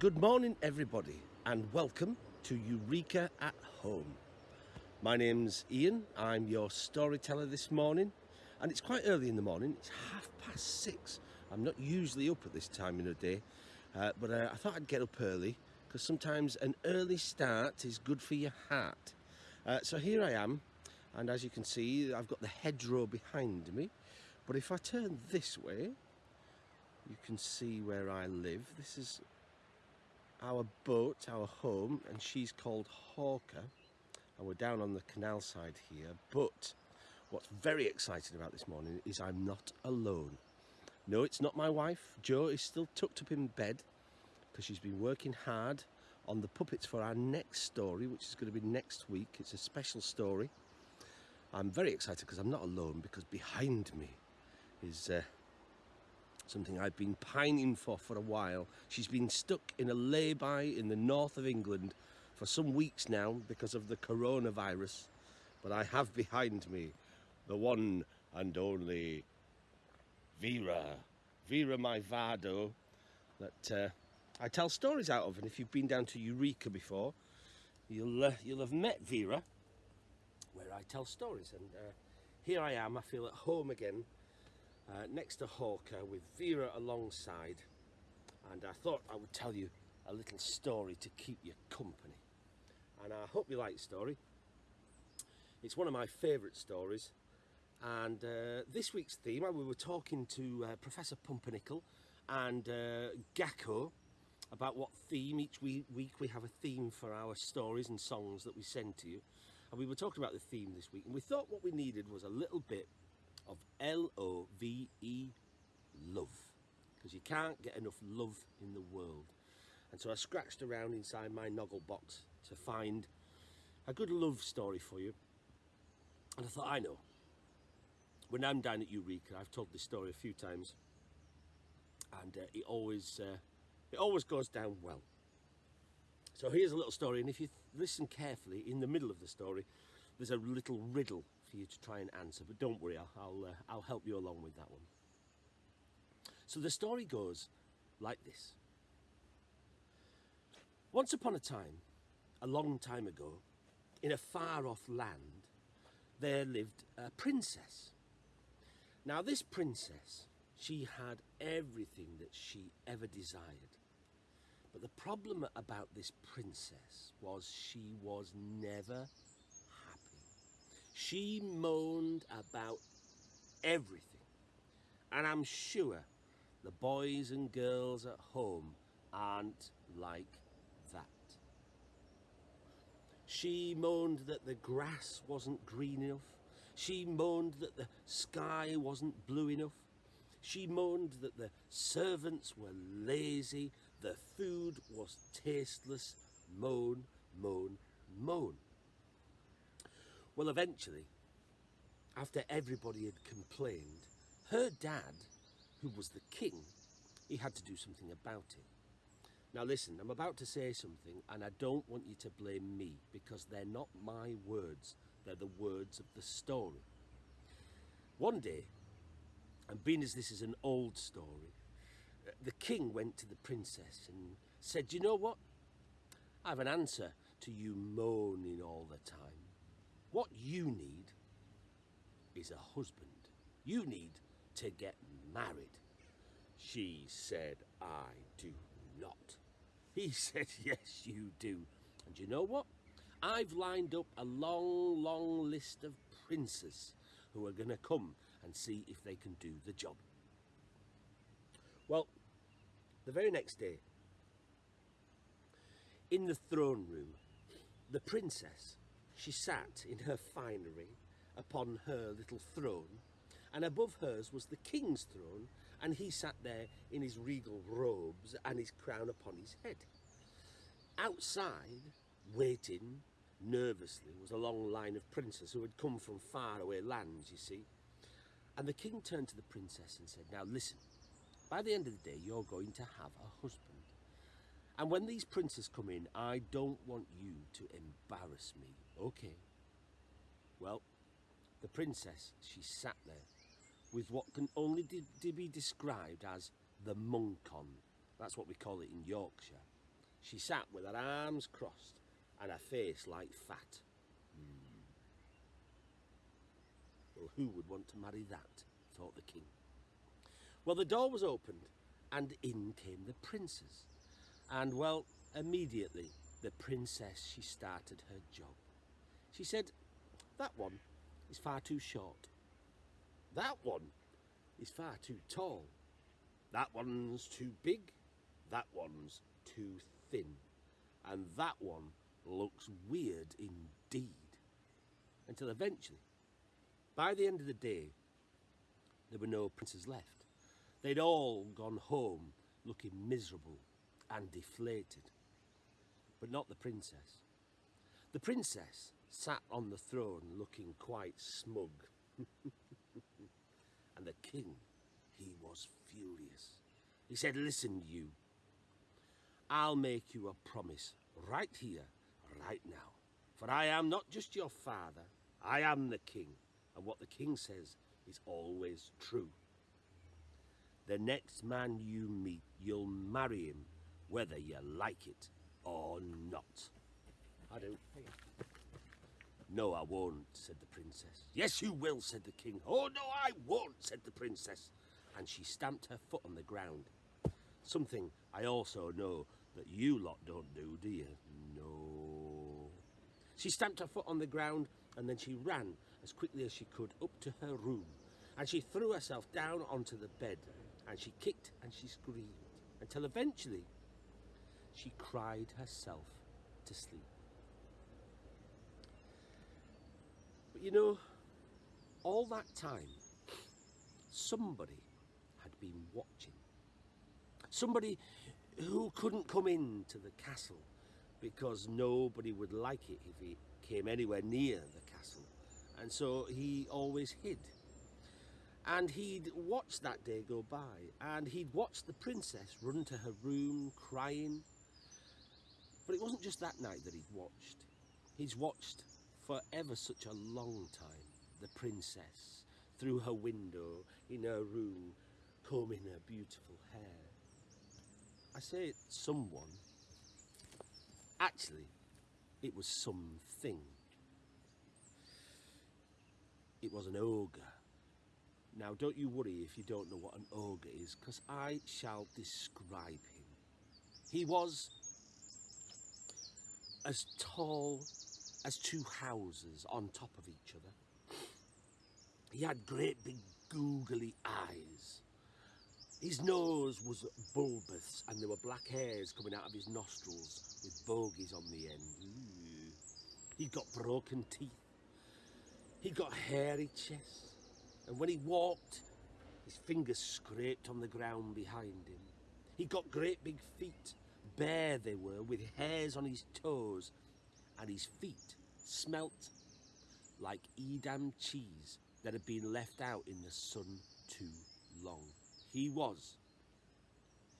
Good morning, everybody, and welcome to Eureka at Home. My name's Ian, I'm your storyteller this morning, and it's quite early in the morning, it's half past six. I'm not usually up at this time in the day, uh, but uh, I thought I'd get up early because sometimes an early start is good for your heart. Uh, so here I am, and as you can see, I've got the hedgerow behind me, but if I turn this way, you can see where I live. This is our boat, our home, and she's called Hawker. And we're down on the canal side here. But what's very exciting about this morning is I'm not alone. No, it's not my wife. Jo is still tucked up in bed because she's been working hard on the puppets for our next story, which is going to be next week. It's a special story. I'm very excited because I'm not alone because behind me is uh, something I've been pining for for a while. She's been stuck in a lay-by in the north of England for some weeks now because of the coronavirus. But I have behind me the one and only Vera. Vera my Vardo that uh, I tell stories out of. And if you've been down to Eureka before, you'll, uh, you'll have met Vera where I tell stories. And uh, here I am, I feel at home again uh, next to Hawker with Vera alongside. And I thought I would tell you a little story to keep you company. And I hope you like the story. It's one of my favourite stories. And uh, this week's theme we were talking to uh, Professor Pumpernickel and uh, about what theme each week we have a theme for our stories and songs that we send to you. And we were talking about the theme this week and we thought what we needed was a little bit of L-O-V-E, love. Because you can't get enough love in the world. And so I scratched around inside my Noggle box to find a good love story for you. And I thought, I know. When I'm down at Eureka, I've told this story a few times. And uh, it always uh, it always goes down well. So here's a little story, and if you listen carefully, in the middle of the story, there's a little riddle for you to try and answer, but don't worry, I'll, uh, I'll help you along with that one. So the story goes like this. Once upon a time, a long time ago, in a far off land, there lived a princess. Now this princess, she had everything that she ever desired. But the problem about this princess was she was never she moaned about everything. And I'm sure the boys and girls at home aren't like that. She moaned that the grass wasn't green enough. She moaned that the sky wasn't blue enough. She moaned that the servants were lazy, the food was tasteless. Moan, moan, moan. Well, eventually, after everybody had complained, her dad, who was the king, he had to do something about it. Now listen, I'm about to say something and I don't want you to blame me because they're not my words, they're the words of the story. One day, and being as this is an old story, the king went to the princess and said, you know what? I have an answer to you moaning all the time. What you need is a husband. You need to get married. She said, I do not. He said, yes, you do. And you know what? I've lined up a long, long list of princes who are going to come and see if they can do the job. Well, the very next day, in the throne room, the princess she sat in her finery upon her little throne, and above hers was the king's throne, and he sat there in his regal robes and his crown upon his head. Outside, waiting nervously, was a long line of princes who had come from faraway lands, you see. And the king turned to the princess and said, Now listen, by the end of the day, you're going to have a husband. And when these princes come in, I don't want you to embarrass me, okay? Well, the princess, she sat there with what can only be described as the monk on. That's what we call it in Yorkshire. She sat with her arms crossed and her face like fat. Hmm. Well, who would want to marry that? thought the king. Well, the door was opened and in came the princes. And, well, immediately the princess, she started her job. She said, that one is far too short. That one is far too tall. That one's too big. That one's too thin. And that one looks weird indeed. Until eventually, by the end of the day, there were no princes left. They'd all gone home looking miserable and deflated. But not the princess. The princess sat on the throne looking quite smug. and the king, he was furious. He said, listen you, I'll make you a promise right here, right now. For I am not just your father, I am the king. And what the king says is always true. The next man you meet, you'll marry him, whether you like it or not. I don't. No, I won't, said the princess. Yes, you will, said the king. Oh, no, I won't, said the princess. And she stamped her foot on the ground. Something I also know that you lot don't do, do you? No. She stamped her foot on the ground and then she ran as quickly as she could up to her room. And she threw herself down onto the bed and she kicked and she screamed until eventually she cried herself to sleep. But you know, all that time, somebody had been watching. Somebody who couldn't come into the castle because nobody would like it if he came anywhere near the castle. And so he always hid. And he'd watched that day go by, and he'd watched the princess run to her room crying. But it wasn't just that night that he'd watched. He's watched for ever such a long time the princess through her window in her room combing her beautiful hair. I say someone. Actually, it was something. It was an ogre. Now, don't you worry if you don't know what an ogre is, because I shall describe him. He was as tall as two houses on top of each other. He had great big googly eyes. His nose was bulbous and there were black hairs coming out of his nostrils with bogies on the end. He'd got broken teeth. He'd got hairy chest and when he walked, his fingers scraped on the ground behind him. He got great big feet, bare they were, with hairs on his toes, and his feet smelt like Edam cheese that had been left out in the sun too long. He was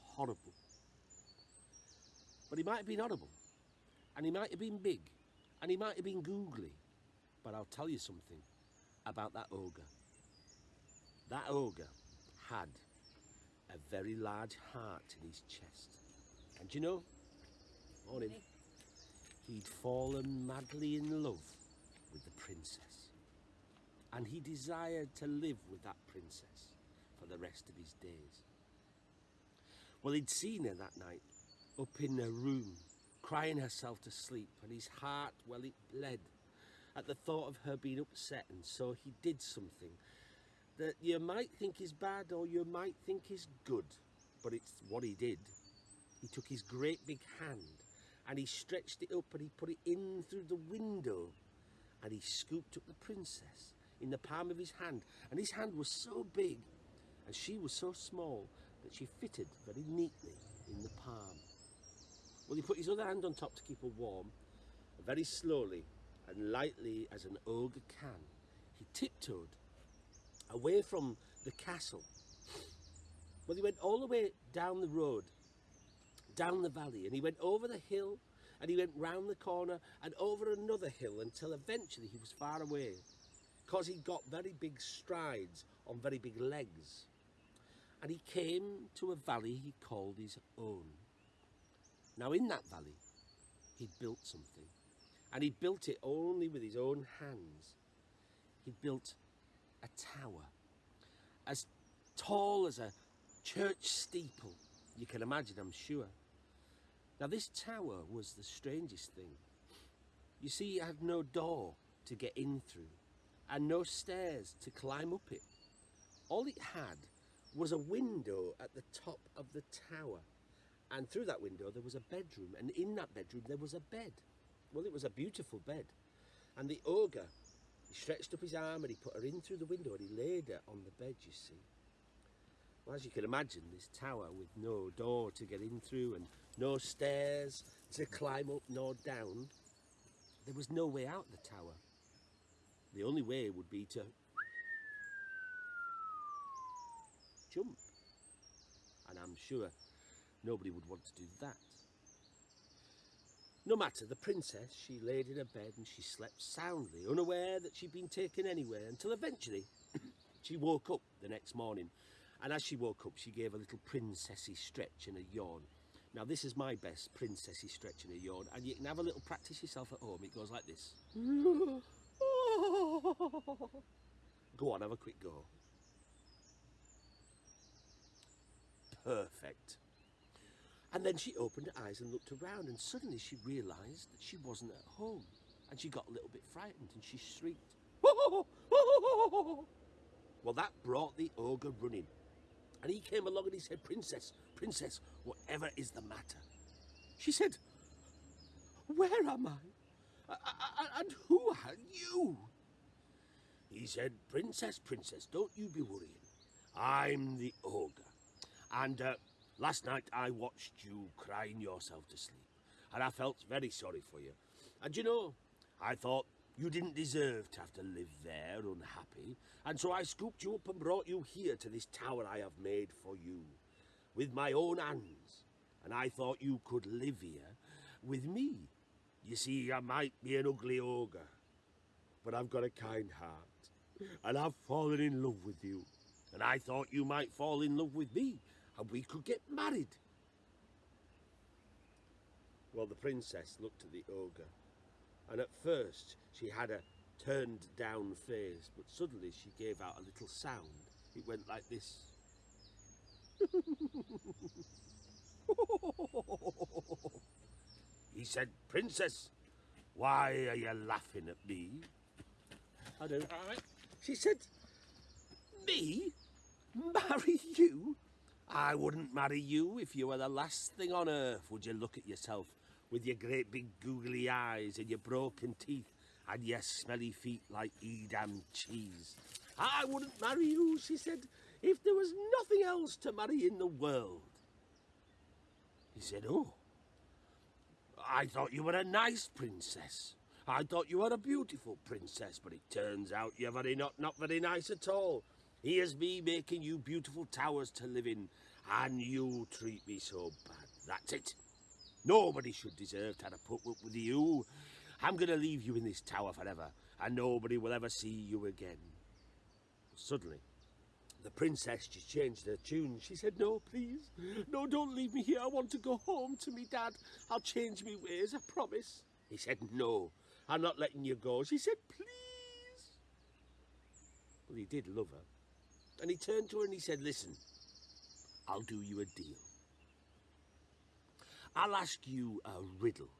horrible. But he might have been horrible, and he might have been big, and he might have been googly. But I'll tell you something about that ogre. That ogre had a very large heart in his chest. And you know, him, he'd fallen madly in love with the princess. And he desired to live with that princess for the rest of his days. Well, he'd seen her that night, up in her room, crying herself to sleep, and his heart, well, it bled at the thought of her being upset, and so he did something that you might think is bad or you might think is good, but it's what he did. He took his great big hand and he stretched it up and he put it in through the window and he scooped up the princess in the palm of his hand and his hand was so big and she was so small that she fitted very neatly in the palm. Well, he put his other hand on top to keep her warm, very slowly and lightly as an ogre can. He tiptoed away from the castle. Well, he went all the way down the road, down the valley, and he went over the hill, and he went round the corner, and over another hill until eventually he was far away, because he got very big strides on very big legs. And he came to a valley he called his own. Now, in that valley, he'd built something, and he built it only with his own hands. He'd built a tower as tall as a church steeple. You can imagine, I'm sure. Now, this tower was the strangest thing. You see, it had no door to get in through and no stairs to climb up it. All it had was a window at the top of the tower. And through that window there was a bedroom, and in that bedroom there was a bed. Well, it was a beautiful bed. And the ogre, he stretched up his arm and he put her in through the window and he laid her on the bed, you see. Well, as you can imagine, this tower with no door to get in through and no stairs to climb up nor down, there was no way out of the tower. The only way would be to jump. And I'm sure nobody would want to do that. No matter, the princess, she laid in her bed and she slept soundly, unaware that she'd been taken anywhere, until eventually she woke up the next morning. And as she woke up, she gave a little princessy stretch and a yawn. Now, this is my best princessy stretch and a yawn, and you can have a little practice yourself at home. It goes like this. Go on, have a quick go. Perfect. And then she opened her eyes and looked around, and suddenly she realised that she wasn't at home. And she got a little bit frightened and she shrieked. Well, that brought the ogre running. And he came along and he said, Princess, Princess, whatever is the matter? She said, Where am I? And who are you? He said, Princess, Princess, don't you be worrying. I'm the ogre. And uh, last night I watched you crying yourself to sleep. And I felt very sorry for you. And you know, I thought you didn't deserve to have to live there unhappy. And so I scooped you up and brought you here to this tower I have made for you. With my own hands. And I thought you could live here with me. You see, I might be an ugly ogre. But I've got a kind heart and I've fallen in love with you. And I thought you might fall in love with me, and we could get married. Well, the princess looked at the ogre, and at first she had a turned down face, but suddenly she gave out a little sound. It went like this. he said, Princess, why are you laughing at me? I don't. know. She said, Me? Marry you? I wouldn't marry you if you were the last thing on earth. Would you look at yourself with your great big googly eyes and your broken teeth and your smelly feet like Edam cheese? I wouldn't marry you, she said, if there was nothing else to marry in the world. He said, Oh, I thought you were a nice princess. I thought you were a beautiful princess, but it turns out you're very not, not very nice at all. Here's me making you beautiful towers to live in, and you treat me so bad. That's it. Nobody should deserve to have to put up with you. I'm going to leave you in this tower forever, and nobody will ever see you again. Suddenly, the princess just changed her tune. She said, No, please. No, don't leave me here. I want to go home to me dad. I'll change me ways, I promise. He said, No, I'm not letting you go. She said, please. Well, he did love her. And he turned to her and he said, listen, I'll do you a deal. I'll ask you a riddle.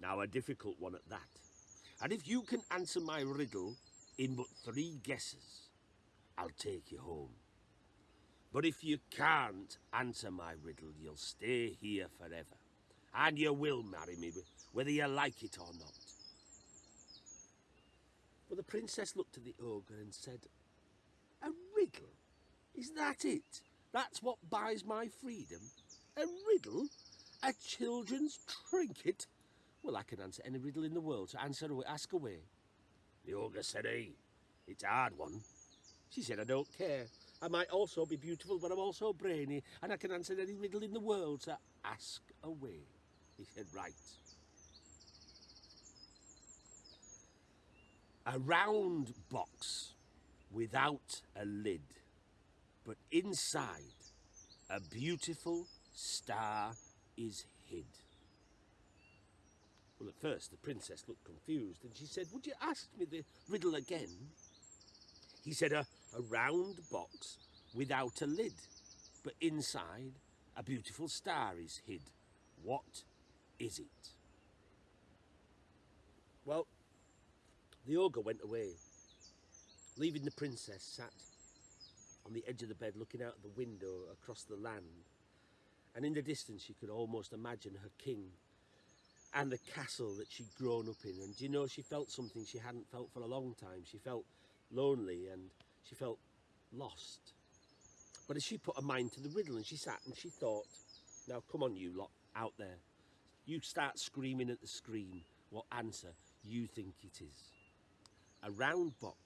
Now, a difficult one at that. And if you can answer my riddle in but three guesses, I'll take you home. But if you can't answer my riddle, you'll stay here forever. And you will marry me, whether you like it or not. But the princess looked at the ogre and said, A riddle? Is that it? That's what buys my freedom? A riddle? A children's trinket? Well, I can answer any riddle in the world, so answer away, ask away. The ogre said, Hey, it's a hard one. She said, I don't care. I might also be beautiful, but I'm also brainy, and I can answer any riddle in the world, so ask away. He said, Right. a round box without a lid, but inside a beautiful star is hid. Well, at first the princess looked confused and she said, Would you ask me the riddle again? He said, A, a round box without a lid, but inside a beautiful star is hid. What is it? Well, the ogre went away, leaving the princess sat on the edge of the bed looking out the window across the land. And in the distance, she could almost imagine her king and the castle that she'd grown up in. And you know, she felt something she hadn't felt for a long time. She felt lonely and she felt lost. But as she put her mind to the riddle and she sat and she thought, now come on, you lot out there, you start screaming at the screen what answer you think it is. A round box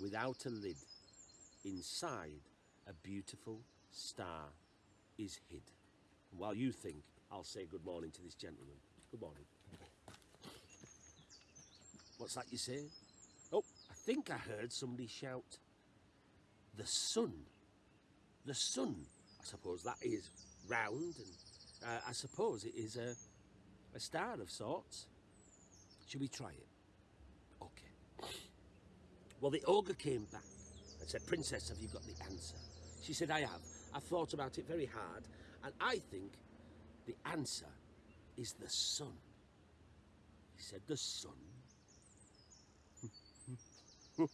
without a lid, inside a beautiful star is hid. While you think, I'll say good morning to this gentleman. Good morning. What's that you say? Oh, I think I heard somebody shout, the sun. The sun. I suppose that is round and uh, I suppose it is a, a star of sorts. Should we try it? Okay. Well, the ogre came back and said, Princess, have you got the answer? She said, I have. I've thought about it very hard, and I think the answer is the sun. He said, The sun?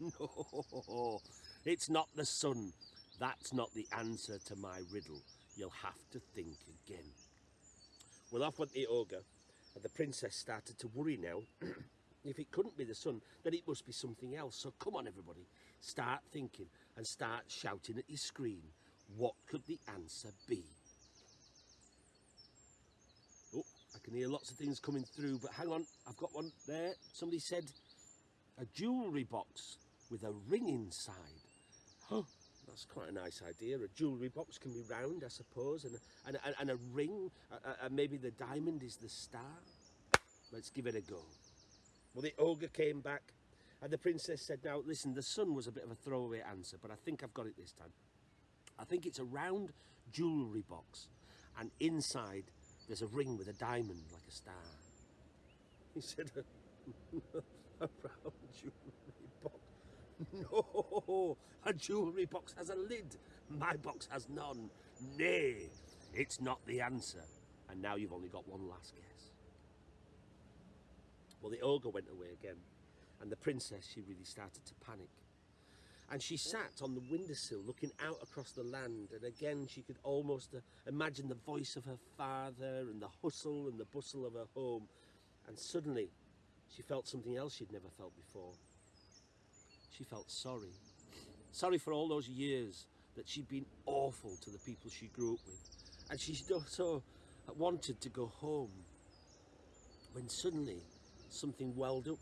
no, it's not the sun. That's not the answer to my riddle. You'll have to think again. Well, off went the ogre, and the princess started to worry now. if it couldn't be the sun, then it must be something else. So come on, everybody, start thinking and start shouting at your screen. What could the answer be? Oh, I can hear lots of things coming through, but hang on, I've got one there. Somebody said a jewellery box with a ring inside. Huh, that's quite a nice idea. A jewellery box can be round, I suppose, and, and, and, and a ring, and maybe the diamond is the star. Let's give it a go. Well, the ogre came back, and the princess said, now, listen, the sun was a bit of a throwaway answer, but I think I've got it this time. I think it's a round jewellery box, and inside there's a ring with a diamond like a star. He said, a round jewellery box? No, a jewellery box has a lid. My box has none. Nay, it's not the answer. And now you've only got one last guess. Well, the ogre went away again, and the princess, she really started to panic. And she sat on the windowsill looking out across the land, and again she could almost uh, imagine the voice of her father and the hustle and the bustle of her home. And suddenly she felt something else she'd never felt before. She felt sorry. Sorry for all those years that she'd been awful to the people she grew up with. And she so wanted to go home. When suddenly something welled up.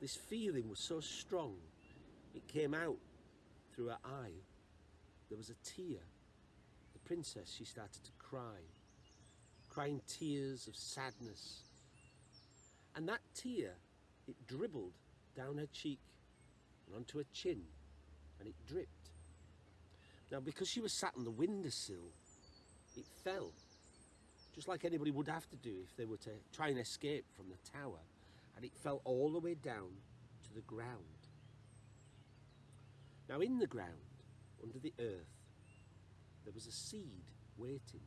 This feeling was so strong, it came out through her eye. There was a tear. The princess, she started to cry, crying tears of sadness. And that tear, it dribbled down her cheek and onto her chin, and it dripped. Now, because she was sat on the windowsill, it fell just like anybody would have to do if they were to try and escape from the tower, and it fell all the way down to the ground. Now in the ground, under the earth, there was a seed waiting,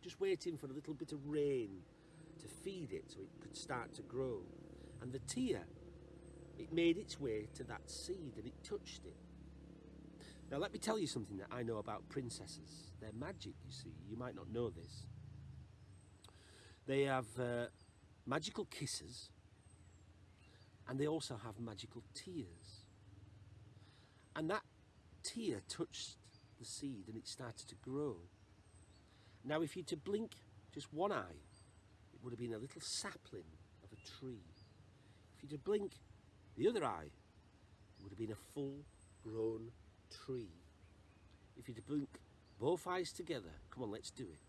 just waiting for a little bit of rain to feed it so it could start to grow. And the tear, it made its way to that seed and it touched it. Now let me tell you something that I know about princesses. They're magic, you see. You might not know this. They have uh, magical kisses and they also have magical tears. And that tear touched the seed and it started to grow. Now, if you to blink just one eye, it would have been a little sapling of a tree. If you to blink the other eye, it would have been a full grown tree. If you to blink both eyes together, come on, let's do it.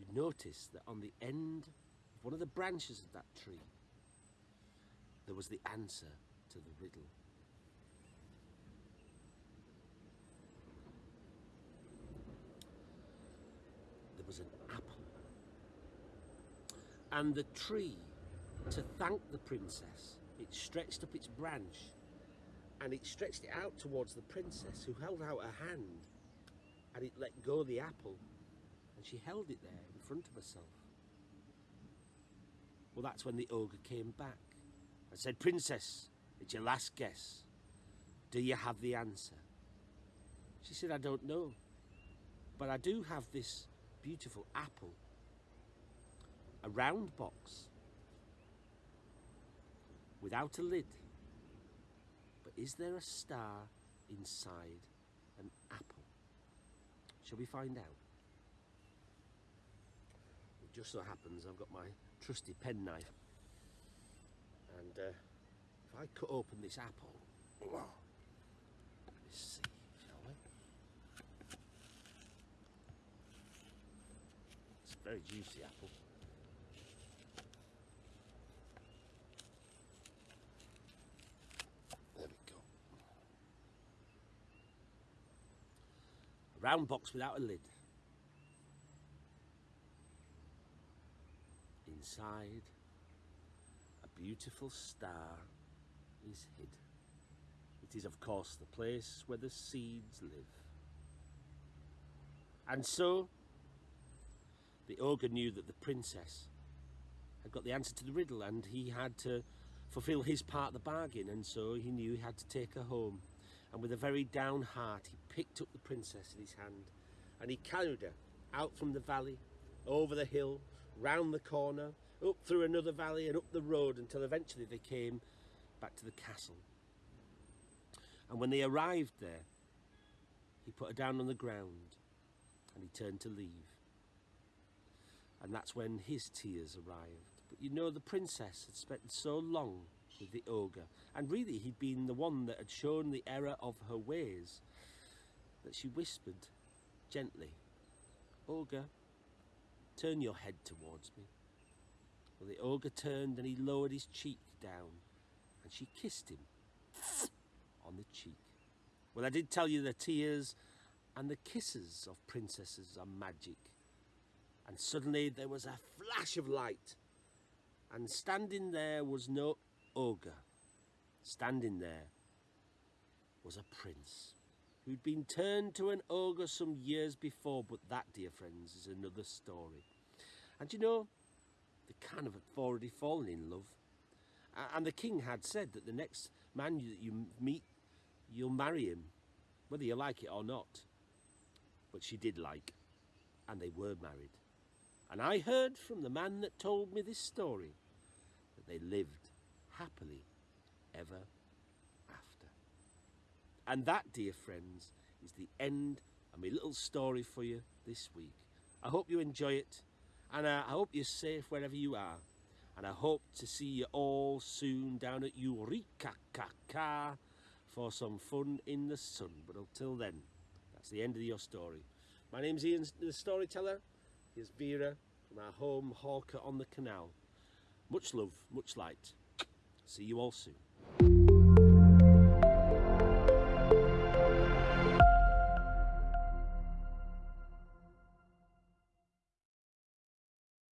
You'd notice that on the end one of the branches of that tree, there was the answer to the riddle. There was an apple. And the tree, to thank the princess, it stretched up its branch and it stretched it out towards the princess who held out her hand and it let go the apple and she held it there in front of herself well, that's when the ogre came back and said, Princess, it's your last guess. Do you have the answer? She said, I don't know, but I do have this beautiful apple, a round box without a lid. But is there a star inside an apple? Shall we find out? It just so happens I've got my trusty penknife. And uh, if I cut open this apple, let's see, shall we? It's a very juicy apple. There we go. A round box without a lid. Inside, a beautiful star is hid. It is, of course, the place where the seeds live. And so, the ogre knew that the princess had got the answer to the riddle and he had to fulfill his part of the bargain and so he knew he had to take her home. And with a very down heart, he picked up the princess in his hand and he carried her out from the valley, over the hill, round the corner, up through another valley and up the road until eventually they came back to the castle. And when they arrived there, he put her down on the ground and he turned to leave. And that's when his tears arrived. But you know, the princess had spent so long with the ogre, and really he'd been the one that had shown the error of her ways, that she whispered gently, Ogre, turn your head towards me. Well, the ogre turned and he lowered his cheek down, and she kissed him on the cheek. Well, I did tell you the tears and the kisses of princesses are magic. And suddenly there was a flash of light, and standing there was no ogre. Standing there was a prince who'd been turned to an ogre some years before, but that, dear friends, is another story. And you know, the kind of had already fallen in love. And the king had said that the next man that you meet, you'll marry him, whether you like it or not. But she did like, and they were married. And I heard from the man that told me this story that they lived happily ever. And that, dear friends, is the end of my little story for you this week. I hope you enjoy it, and uh, I hope you're safe wherever you are. And I hope to see you all soon down at Eureka for some fun in the sun. But until then, that's the end of your story. My name's Ian, the storyteller. Here's Vera from our home Hawker on the canal. Much love, much light. See you all soon.